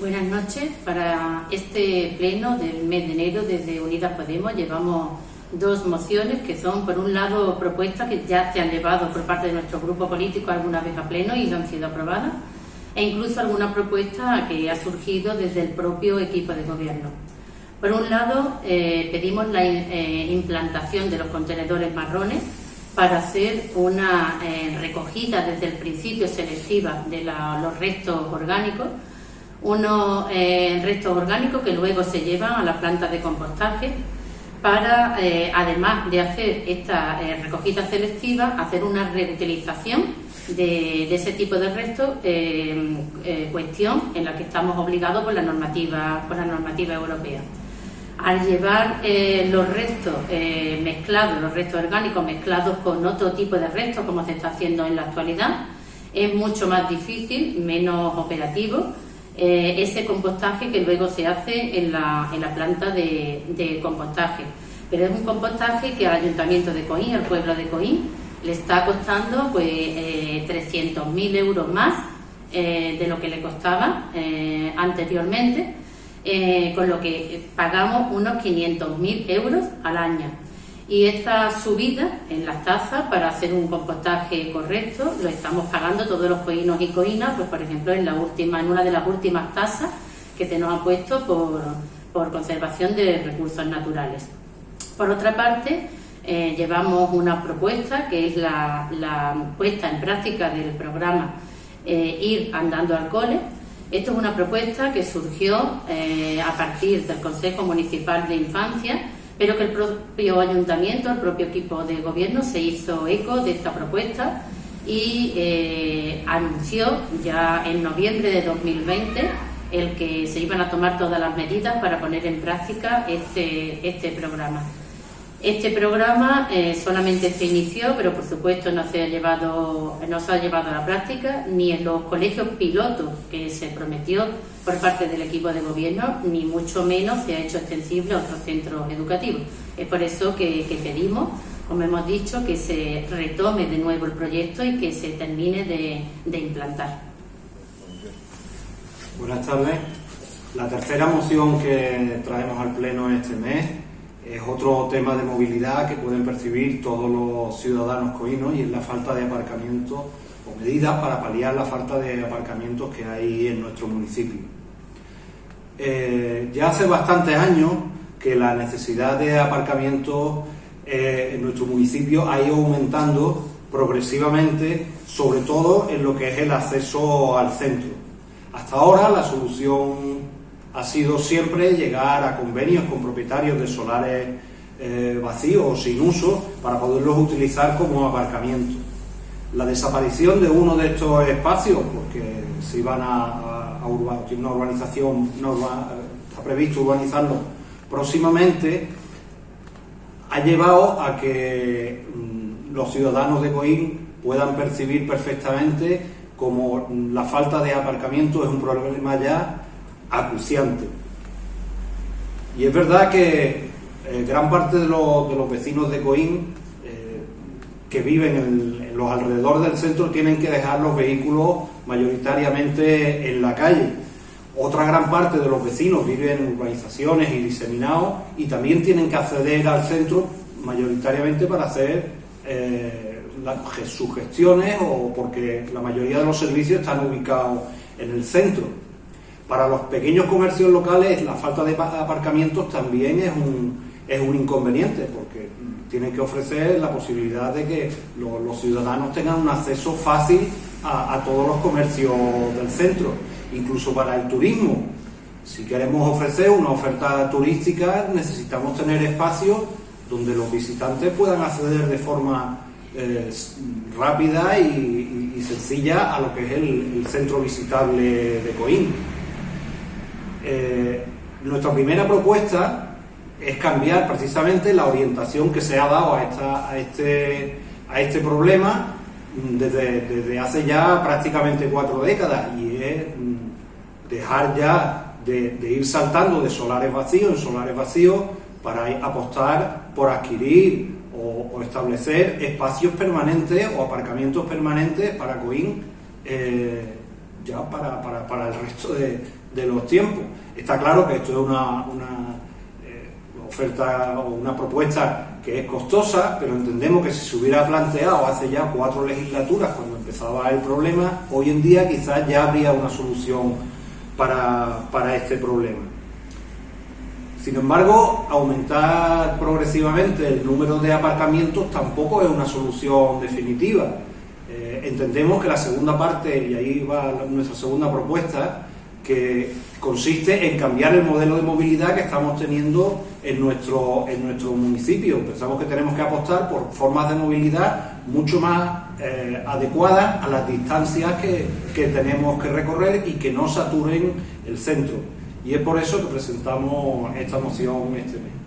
Buenas noches. Para este pleno del mes de enero desde Unidas Podemos llevamos dos mociones que son, por un lado, propuestas que ya se han llevado por parte de nuestro grupo político alguna vez a pleno y han sido aprobadas, e incluso alguna propuesta que ha surgido desde el propio equipo de gobierno. Por un lado, eh, pedimos la eh, implantación de los contenedores marrones para hacer una eh, recogida desde el principio selectiva de los restos orgánicos, unos restos orgánicos que luego se llevan a la planta de compostaje para, además de hacer esta recogida selectiva, hacer una reutilización de, ese tipo de restos, cuestión en la que estamos obligados por la normativa, por la normativa europea. Al llevar eh, los restos eh, mezclados, los restos orgánicos mezclados con otro tipo de restos, como se está haciendo en la actualidad, es mucho más difícil, menos operativo, eh, ese compostaje que luego se hace en la, en la planta de, compostaje. Pero es un compostaje que al Ayuntamiento de Coín, al pueblo de Coín, le está costando pues 300.000 euros más de lo que le costaba anteriormente eh, con lo que pagamos unos 500.000 euros al año. Y esta subida en las tasas para hacer un compostaje correcto lo estamos pagando todos los coínos y coínas, pues por ejemplo en la última, en una de las últimas tasas que se nos ha puesto por, conservación de recursos naturales. Por otra parte, eh, llevamos una propuesta que es la, puesta en práctica del programa eh, Ir Andando al Cole, esto es una propuesta que surgió eh, a partir del Consejo Municipal de Infancia, pero que el propio ayuntamiento, el propio equipo de gobierno se hizo eco de esta propuesta y eh, anunció ya en noviembre de 2020 el que se iban a tomar todas las medidas para poner en práctica este, este programa. Este programa eh, solamente se inició, pero por supuesto no se, ha llevado, no se ha llevado a la práctica ni en los colegios pilotos que se prometió por parte del equipo de gobierno, ni mucho menos se ha hecho extensible a otros centros educativos. Es por eso que, pedimos, como hemos dicho, que se retome de nuevo el proyecto y que se termine de, de implantar. Buenas tardes. La tercera moción que traemos al Pleno este mes es otro tema de movilidad que pueden percibir todos los ciudadanos coínos y es la falta de aparcamiento o medidas para paliar la falta de aparcamientos que hay en nuestro municipio. Eh, ya hace bastantes años que la necesidad de aparcamiento eh, en nuestro municipio ha ido aumentando progresivamente, sobre todo en lo que es el acceso al centro. Hasta ahora la solución ha sido siempre llegar a convenios con propietarios de solares eh, vacíos o sin uso para poderlos utilizar como aparcamiento. La desaparición de uno de estos espacios, porque se iban a, a, una urbanización, está previsto urbanizarlo próximamente, ha llevado a que mm, los ciudadanos de Coín puedan percibir perfectamente como la falta de aparcamiento es un problema ya acuciante. Y es verdad que eh, gran parte de los, vecinos de Coín eh, que viven en, los alrededores del centro tienen que dejar los vehículos mayoritariamente en la calle. Otra gran parte de los vecinos viven en urbanizaciones y diseminados y también tienen que acceder al centro mayoritariamente para hacer eh, sus gestiones o porque la mayoría de los servicios están ubicados en el centro. Para los pequeños comercios locales la falta de aparcamientos también es un, inconveniente porque tienen que ofrecer la posibilidad de que los, ciudadanos tengan un acceso fácil a, todos los comercios del centro, incluso para el turismo. Si queremos ofrecer una oferta turística necesitamos tener espacios donde los visitantes puedan acceder de forma eh, rápida y, sencilla a lo que es el centro visitable de Coín. Eh, nuestra primera propuesta es cambiar precisamente la orientación que se ha dado a, este, a este problema desde, hace ya prácticamente cuatro décadas y es mm, dejar ya de, ir saltando de solares vacíos en solares vacíos para apostar por adquirir o, establecer espacios permanentes o aparcamientos permanentes para Coín eh, ya para, para, el resto de, de los tiempos. Está claro que esto es una, eh, oferta o una propuesta que es costosa, pero entendemos que si se hubiera planteado hace ya cuatro legislaturas, cuando empezaba el problema, hoy en día quizás ya habría una solución para, para este problema. Sin embargo, aumentar progresivamente el número de aparcamientos tampoco es una solución definitiva. Eh, entendemos que la segunda parte, y ahí va nuestra segunda propuesta, que consiste en cambiar el modelo de movilidad que estamos teniendo en nuestro, en nuestro municipio. Pensamos que tenemos que apostar por formas de movilidad mucho más eh, adecuadas a las distancias que, que tenemos que recorrer y que no saturen el centro. Y es por eso que presentamos esta moción este mes.